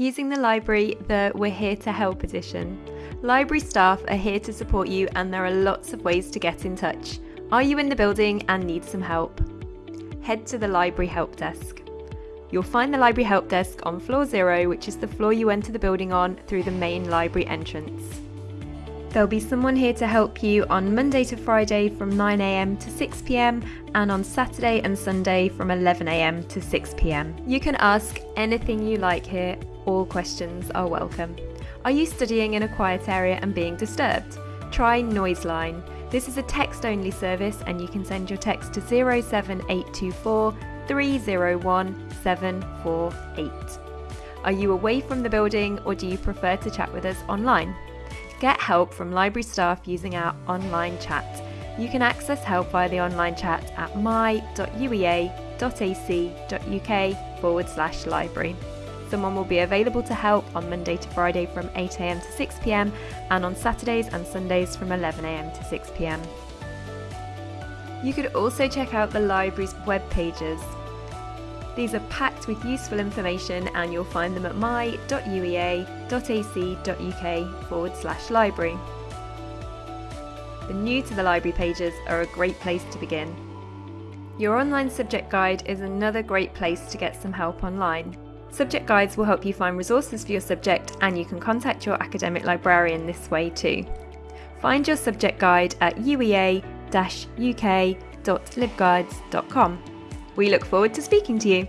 Using the library, the We're Here to Help edition. Library staff are here to support you, and there are lots of ways to get in touch. Are you in the building and need some help? Head to the Library Help Desk. You'll find the Library Help Desk on floor zero, which is the floor you enter the building on through the main library entrance. There'll be someone here to help you on Monday to Friday from 9am to 6pm and on Saturday and Sunday from 11am to 6pm. You can ask anything you like here, all questions are welcome. Are you studying in a quiet area and being disturbed? Try Noiseline. This is a text only service and you can send your text to 07824 301 748. Are you away from the building or do you prefer to chat with us online? Get help from library staff using our online chat. You can access help via the online chat at my.uea.ac.uk forward slash library. Someone will be available to help on Monday to Friday from 8am to 6pm and on Saturdays and Sundays from 11am to 6pm. You could also check out the library's web pages. These are packed with useful information and you'll find them at my.uea.ac.uk forward slash library. The new to the library pages are a great place to begin. Your online subject guide is another great place to get some help online. Subject guides will help you find resources for your subject and you can contact your academic librarian this way too. Find your subject guide at uea-uk.libguides.com. We look forward to speaking to you.